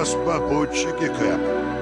нас попутчики, Кэп.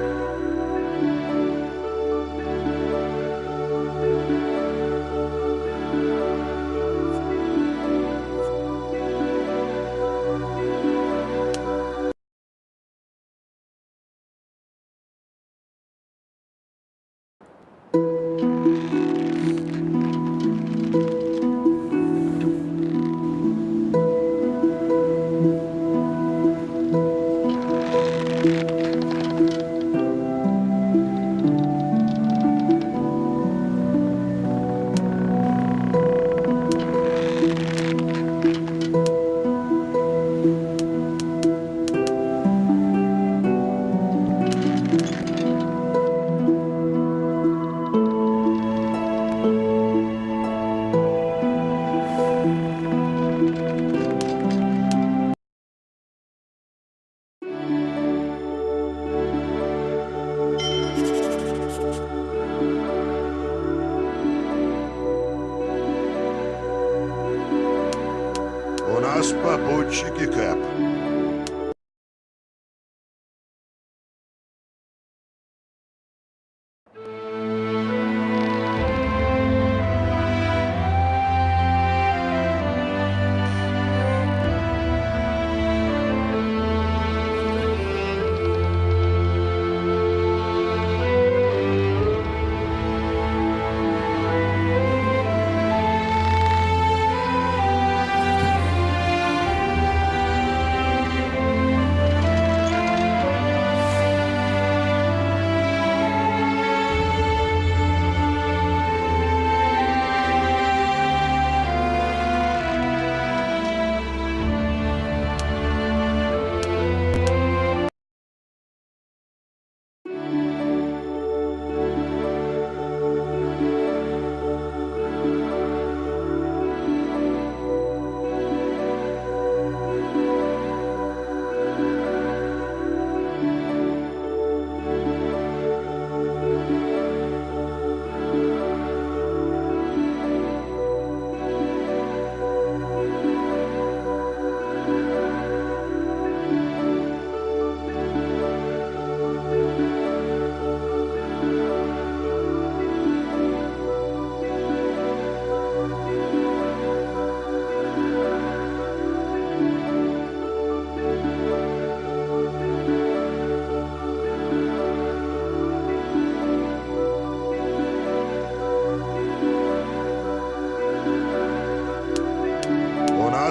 Şükür.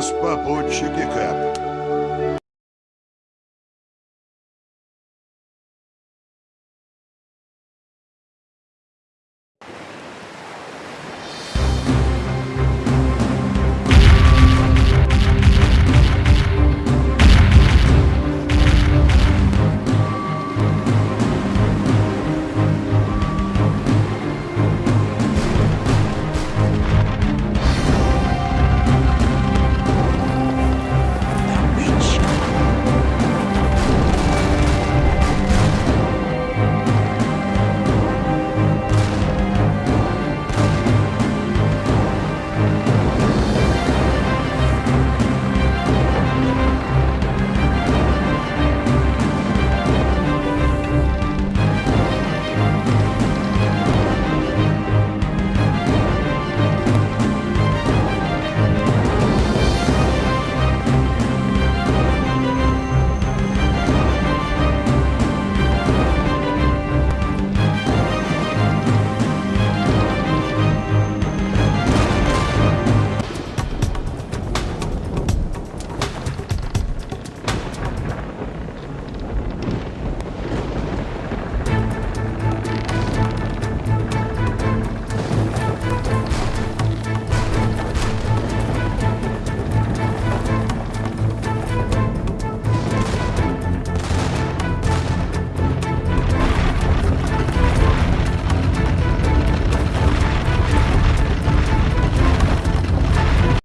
Нас попутчики, Кэп.